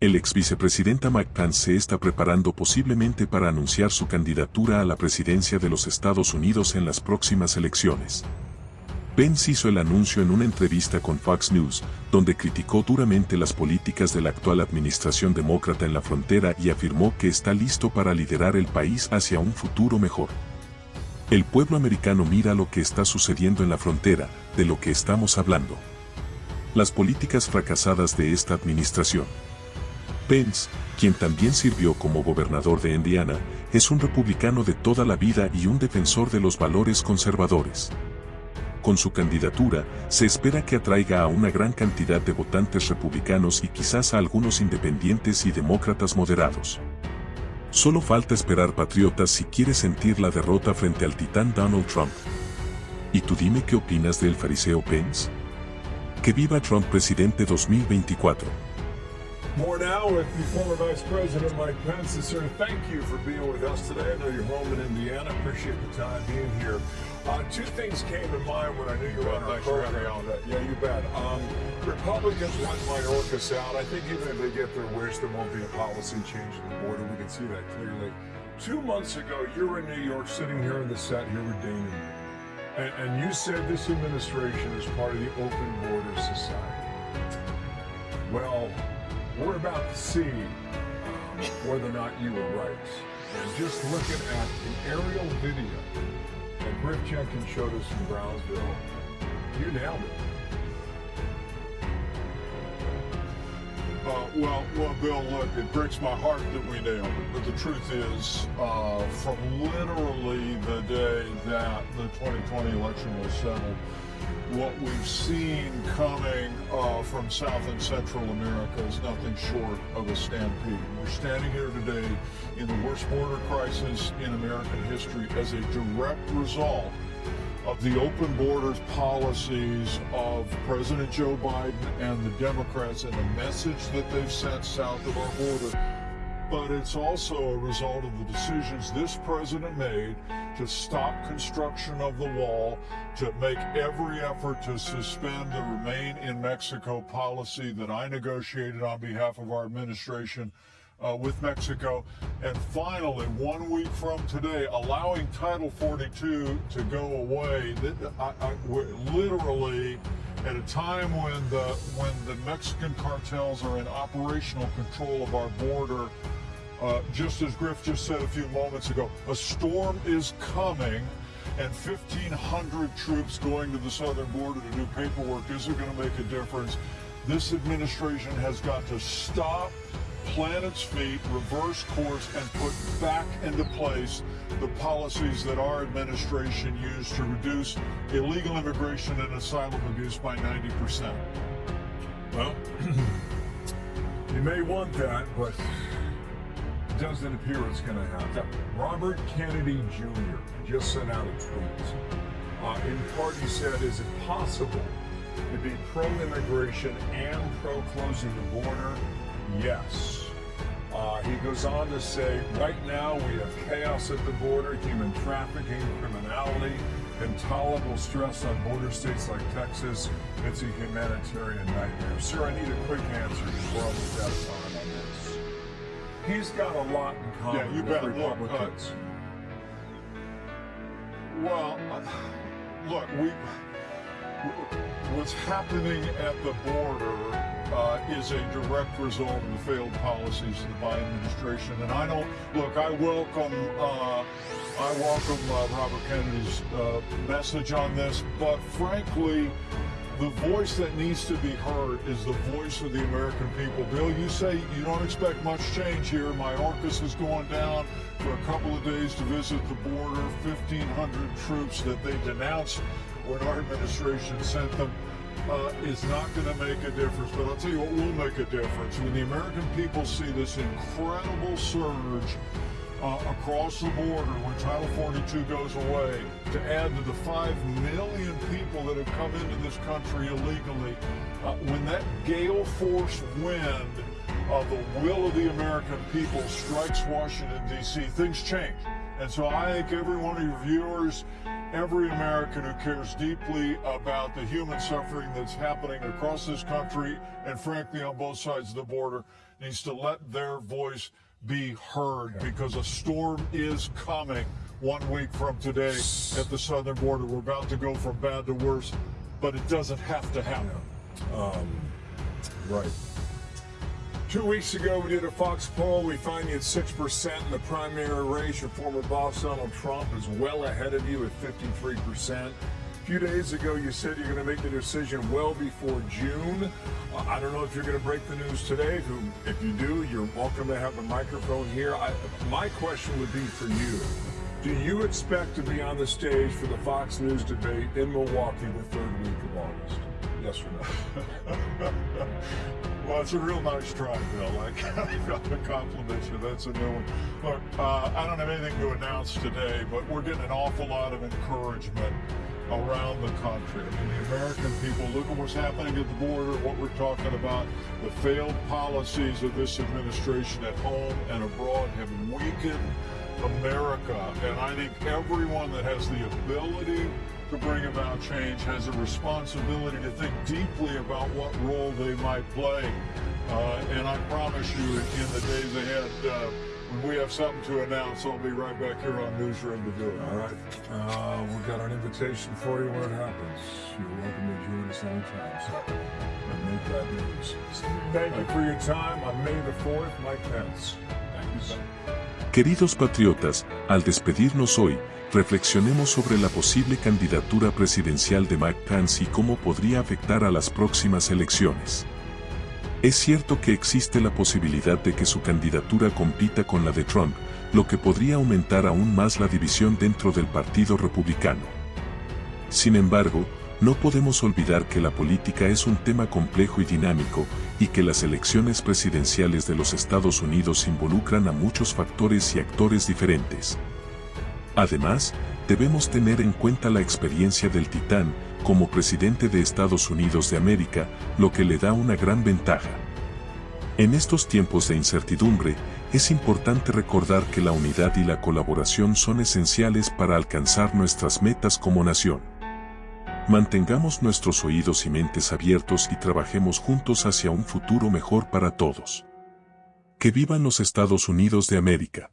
El ex vicepresidenta Pence se está preparando posiblemente para anunciar su candidatura a la presidencia de los Estados Unidos en las próximas elecciones. Pence hizo el anuncio en una entrevista con Fox News, donde criticó duramente las políticas de la actual administración demócrata en la frontera y afirmó que está listo para liderar el país hacia un futuro mejor. El pueblo americano mira lo que está sucediendo en la frontera, de lo que estamos hablando. Las políticas fracasadas de esta administración. Pence, quien también sirvió como gobernador de Indiana, es un republicano de toda la vida y un defensor de los valores conservadores. Con su candidatura, se espera que atraiga a una gran cantidad de votantes republicanos y quizás a algunos independientes y demócratas moderados. Solo falta esperar patriotas si quieres sentir la derrota frente al titán Donald Trump. ¿Y tú dime qué opinas del fariseo Pence? Que viva Trump presidente 2024. More now with the former Vice President Mike Pence. Sir, thank you for being with us today. I know you're home in Indiana. Appreciate the time being here. Uh, two things came to mind when I knew you were on our program. Yeah, you bet. Um, Republicans want Mayorkas out. I think even if they get their wish, there won't be a policy change at the border. We can see that clearly. Two months ago, you were in New York, sitting here in the set here with Damon. And, and you said this administration is part of the open border society. Well, we're about to see whether or not you were right. And just looking at the aerial video that Griff Jenkins showed us in Brownsville, you nailed it. Uh, well, well, Bill, look, it breaks my heart that we nailed it. But the truth is, uh, from literally the day that the 2020 election was settled, what we've seen coming uh, from South and Central America is nothing short of a stampede. We're standing here today in the worst border crisis in American history as a direct result of the open borders policies of President Joe Biden and the Democrats and the message that they've sent south of our border but it's also a result of the decisions this president made to stop construction of the wall, to make every effort to suspend the remain in Mexico policy that I negotiated on behalf of our administration uh, with Mexico. And finally, one week from today, allowing Title 42 to go away, I, I, literally at a time when the, when the Mexican cartels are in operational control of our border uh, just as Griff just said a few moments ago, a storm is coming and 1,500 troops going to the southern border to do paperwork isn't going to make a difference. This administration has got to stop, plant its feet, reverse course, and put back into place the policies that our administration used to reduce illegal immigration and asylum abuse by 90%. Well, you may want that, but doesn't appear it's going to happen. Robert Kennedy Jr. just sent out a tweet. Uh, in part, he said, is it possible to be pro-immigration and pro-closing the border? Yes. Uh, he goes on to say, right now we have chaos at the border, human trafficking, criminality, intolerable stress on border states like Texas. It's a humanitarian nightmare. Sir, I need a quick answer before I move out of time on this he's got a lot in common yeah, you with bet. Republicans. Look, well, uh, look, we what's happening at the border uh, is a direct result of the failed policies of the Biden administration. And I don't look. I welcome. Uh, I welcome uh, Robert Kennedy's uh, message on this, but frankly the voice that needs to be heard is the voice of the American people. Bill, you say you don't expect much change here. My Mayorkas is going down for a couple of days to visit the border. 1,500 troops that they denounced when our administration sent them uh, is not going to make a difference. But I'll tell you what will make a difference. When the American people see this incredible surge uh, across the border when Title 42 goes away to add to the 5 million people that have come into this country illegally. Uh, when that gale force wind of the will of the American people strikes Washington, D.C., things change. And so I think every one of your viewers, every American who cares deeply about the human suffering that's happening across this country and frankly on both sides of the border needs to let their voice be heard because a storm is coming one week from today at the southern border. We're about to go from bad to worse, but it doesn't have to happen. Um, right. Two weeks ago, we did a Fox poll. We find you at 6% in the primary race. Your former boss, Donald Trump, is well ahead of you at 53%. Few days ago, you said you're going to make the decision well before June. Uh, I don't know if you're going to break the news today. If you, if you do, you're welcome to have the microphone here. I, my question would be for you. Do you expect to be on the stage for the Fox News debate in Milwaukee the third week of August? Yes or no? well, it's a real nice try, Bill. I got to compliment you. That's a new one. Look, uh, I don't have anything to announce today, but we're getting an awful lot of encouragement around the country. I mean, the American people, look at what's happening at the border, what we're talking about. The failed policies of this administration at home and abroad have weakened America. And I think everyone that has the ability to bring about change has a responsibility to think deeply about what role they might play. Uh, and I promise you, in the days ahead, uh, when we have something to announce, I'll be right back here on Newsroom to do it. All right. Uh, we've got an invitation for you when it happens. You're welcome to join us anytime. So, and make that news. Thank you for your time on May the 4th, Mike Pence. Thank you, sir. Queridos patriotas, al despedirnos hoy, reflexionemos sobre la posible candidatura presidencial de Mike Pence y cómo podría afectar a las próximas elecciones. Es cierto que existe la posibilidad de que su candidatura compita con la de Trump, lo que podría aumentar aún más la división dentro del Partido Republicano. Sin embargo, no podemos olvidar que la política es un tema complejo y dinámico, y que las elecciones presidenciales de los Estados Unidos involucran a muchos factores y actores diferentes. Además, debemos tener en cuenta la experiencia del titán como presidente de Estados Unidos de América, lo que le da una gran ventaja. En estos tiempos de incertidumbre, es importante recordar que la unidad y la colaboración son esenciales para alcanzar nuestras metas como nación. Mantengamos nuestros oídos y mentes abiertos y trabajemos juntos hacia un futuro mejor para todos. Que vivan los Estados Unidos de América.